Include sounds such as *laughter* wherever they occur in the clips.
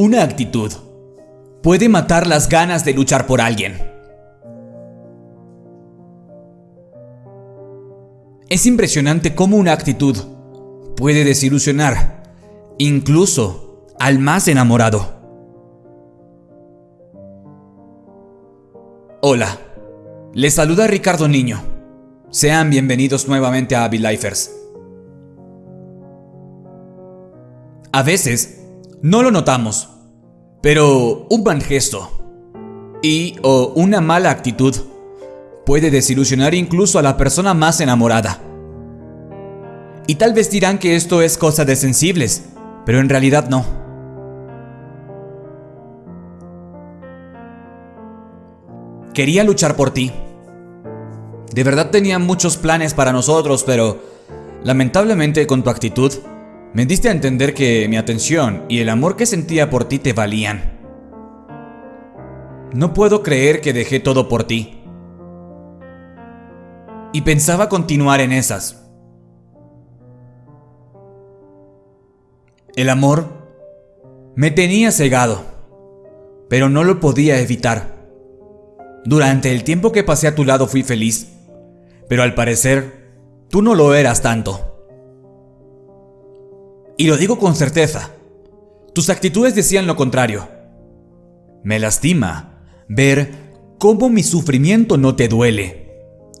Una actitud puede matar las ganas de luchar por alguien. Es impresionante cómo una actitud puede desilusionar, incluso al más enamorado. Hola, les saluda Ricardo Niño. Sean bienvenidos nuevamente a Lifers. A veces no lo notamos, pero un mal gesto y o una mala actitud puede desilusionar incluso a la persona más enamorada. Y tal vez dirán que esto es cosa de sensibles, pero en realidad no. Quería luchar por ti. De verdad tenía muchos planes para nosotros, pero lamentablemente con tu actitud me diste a entender que mi atención y el amor que sentía por ti te valían. No puedo creer que dejé todo por ti. Y pensaba continuar en esas. El amor me tenía cegado, pero no lo podía evitar. Durante el tiempo que pasé a tu lado fui feliz, pero al parecer tú no lo eras tanto. Y lo digo con certeza. Tus actitudes decían lo contrario. Me lastima ver cómo mi sufrimiento no te duele.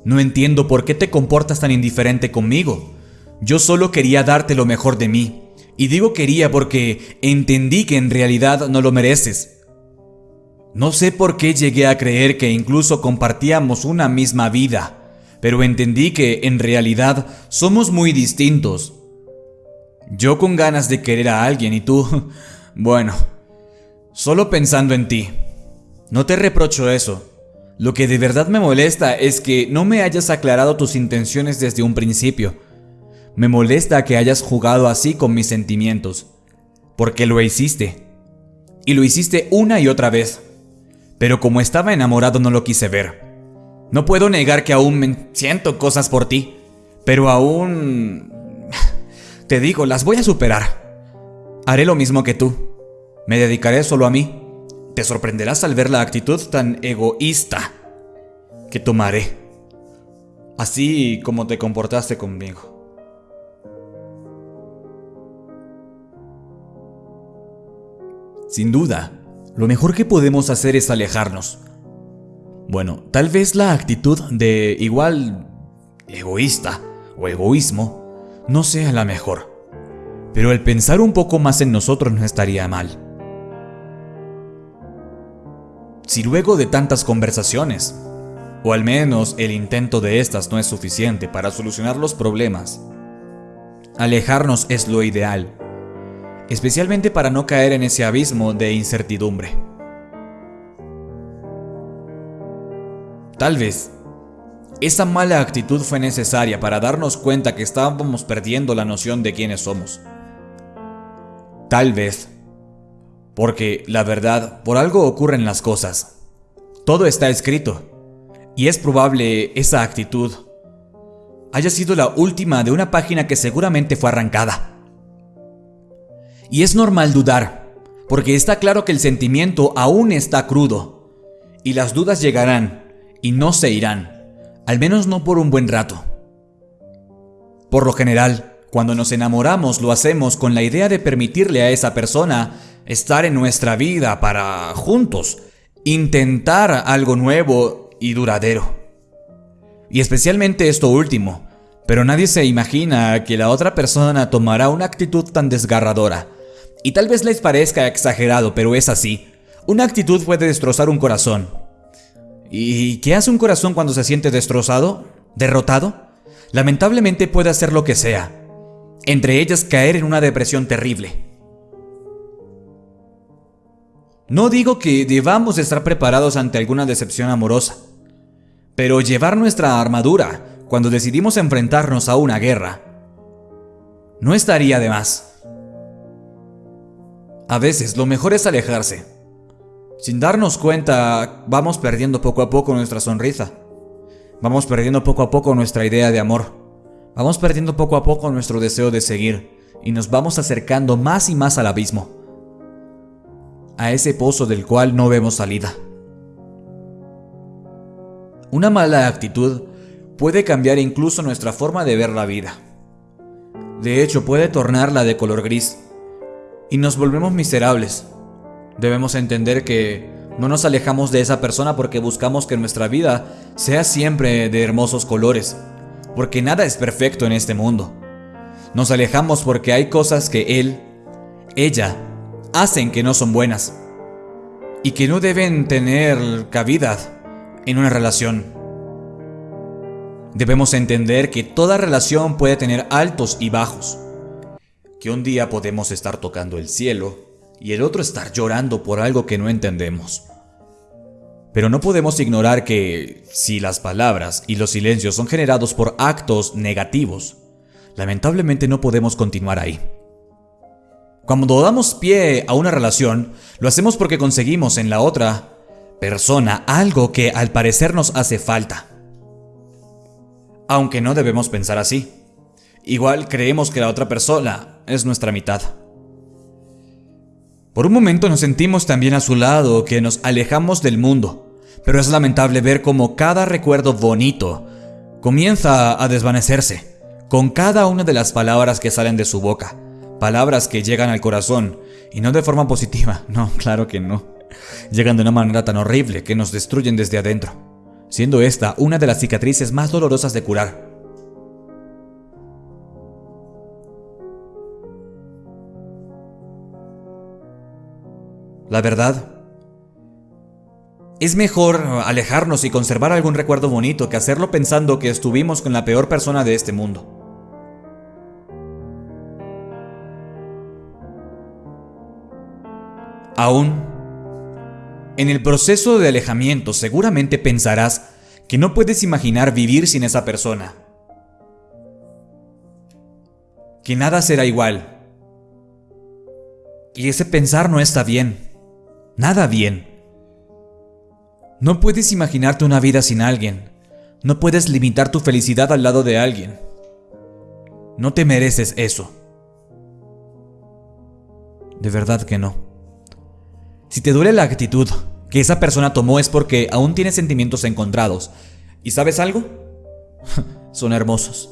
No entiendo por qué te comportas tan indiferente conmigo. Yo solo quería darte lo mejor de mí. Y digo quería porque entendí que en realidad no lo mereces. No sé por qué llegué a creer que incluso compartíamos una misma vida, pero entendí que en realidad somos muy distintos. Yo con ganas de querer a alguien y tú, *laughs* bueno, solo pensando en ti. No te reprocho eso. Lo que de verdad me molesta es que no me hayas aclarado tus intenciones desde un principio. Me molesta que hayas jugado así con mis sentimientos. Porque lo hiciste. Y lo hiciste una y otra vez. Pero como estaba enamorado no lo quise ver. No puedo negar que aún me siento cosas por ti. Pero aún te digo, las voy a superar. Haré lo mismo que tú. Me dedicaré solo a mí. Te sorprenderás al ver la actitud tan egoísta que tomaré. Así como te comportaste conmigo. Sin duda, lo mejor que podemos hacer es alejarnos. Bueno, tal vez la actitud de igual egoísta o egoísmo no sea la mejor, pero el pensar un poco más en nosotros no estaría mal. Si luego de tantas conversaciones, o al menos el intento de estas no es suficiente para solucionar los problemas, alejarnos es lo ideal, especialmente para no caer en ese abismo de incertidumbre. Tal vez esa mala actitud fue necesaria para darnos cuenta que estábamos perdiendo la noción de quiénes somos. Tal vez. Porque, la verdad, por algo ocurren las cosas. Todo está escrito. Y es probable esa actitud haya sido la última de una página que seguramente fue arrancada. Y es normal dudar, porque está claro que el sentimiento aún está crudo, y las dudas llegarán y no se irán al menos no por un buen rato. Por lo general, cuando nos enamoramos lo hacemos con la idea de permitirle a esa persona estar en nuestra vida para juntos, intentar algo nuevo y duradero. Y especialmente esto último, pero nadie se imagina que la otra persona tomará una actitud tan desgarradora. Y tal vez les parezca exagerado, pero es así. Una actitud puede destrozar un corazón, ¿Y qué hace un corazón cuando se siente destrozado? ¿Derrotado? Lamentablemente puede hacer lo que sea, entre ellas caer en una depresión terrible. No digo que debamos estar preparados ante alguna decepción amorosa, pero llevar nuestra armadura cuando decidimos enfrentarnos a una guerra no estaría de más. A veces lo mejor es alejarse sin darnos cuenta, vamos perdiendo poco a poco nuestra sonrisa. Vamos perdiendo poco a poco nuestra idea de amor. Vamos perdiendo poco a poco nuestro deseo de seguir y nos vamos acercando más y más al abismo. a ese pozo del cual no vemos salida. Una mala actitud puede cambiar incluso nuestra forma de ver la vida. De hecho, puede tornarla de color gris y nos volvemos miserables. Debemos entender que no nos alejamos de esa persona porque buscamos que nuestra vida sea siempre de hermosos colores, porque nada es perfecto en este mundo. Nos alejamos porque hay cosas que él, ella, hacen que no son buenas y que no deben tener cabida en una relación. Debemos entender que toda relación puede tener altos y bajos, que un día podemos estar tocando el cielo y el otro estar llorando por algo que no entendemos. Pero no podemos ignorar que si las palabras y los silencios son generados por actos negativos, lamentablemente no podemos continuar ahí. Cuando damos pie a una relación, lo hacemos porque conseguimos en la otra persona algo que al parecer nos hace falta. Aunque no debemos pensar así. Igual creemos que la otra persona es nuestra mitad. Por un momento nos sentimos también a su lado, que nos alejamos del mundo, pero es lamentable ver cómo cada recuerdo bonito comienza a desvanecerse con cada una de las palabras que salen de su boca, palabras que llegan al corazón, y no de forma positiva, *laughs* no, claro que no. Llegan de una manera tan horrible que nos destruyen desde adentro, siendo esta una de las cicatrices más dolorosas de curar. La verdad, es mejor alejarnos y conservar algún recuerdo bonito que hacerlo pensando que estuvimos con la peor persona de este mundo. Aún, en el proceso de alejamiento seguramente pensarás que no puedes imaginar vivir sin esa persona. Que nada será igual. Y ese pensar no está bien. Nada bien. No puedes imaginarte una vida sin alguien. No puedes limitar tu felicidad al lado de alguien. No te mereces eso. De verdad que no. Si te duele la actitud que esa persona tomó es porque aún tiene sentimientos encontrados. ¿Y sabes algo? *laughs* Son hermosos.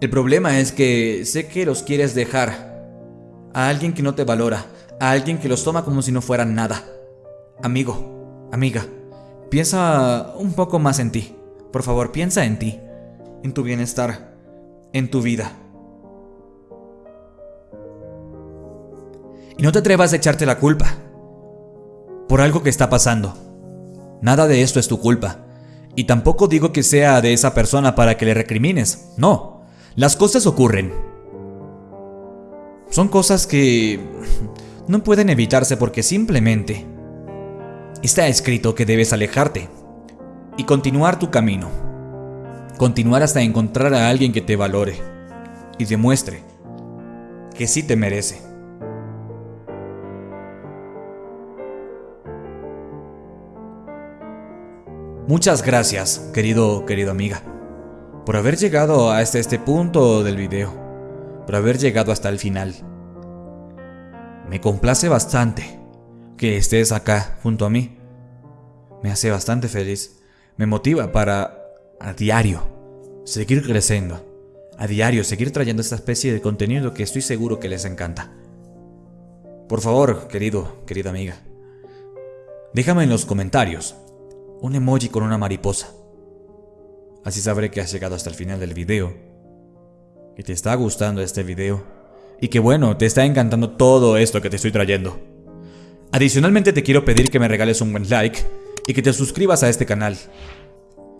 El problema es que sé que los quieres dejar a alguien que no te valora, a alguien que los toma como si no fueran nada. Amigo, amiga, piensa un poco más en ti. Por favor, piensa en ti, en tu bienestar, en tu vida. Y no te atrevas a echarte la culpa por algo que está pasando. Nada de esto es tu culpa. Y tampoco digo que sea de esa persona para que le recrimines. No, las cosas ocurren. Son cosas que no pueden evitarse porque simplemente está escrito que debes alejarte y continuar tu camino. Continuar hasta encontrar a alguien que te valore y demuestre que sí te merece. Muchas gracias, querido, querido amiga, por haber llegado hasta este punto del video, por haber llegado hasta el final. Me complace bastante que estés acá junto a mí. Me hace bastante feliz, me motiva para a diario seguir creciendo, a diario seguir trayendo esta especie de contenido que estoy seguro que les encanta. Por favor, querido, querida amiga, déjame en los comentarios un emoji con una mariposa. Así sabré que has llegado hasta el final del video, que te está gustando este video y que bueno, te está encantando todo esto que te estoy trayendo. Adicionalmente te quiero pedir que me regales un buen like y que te suscribas a este canal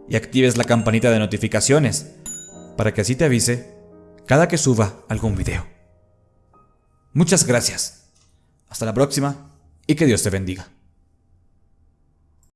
y actives la campanita de notificaciones para que así te avise cada que suba algún video. Muchas gracias. Hasta la próxima y que Dios te bendiga.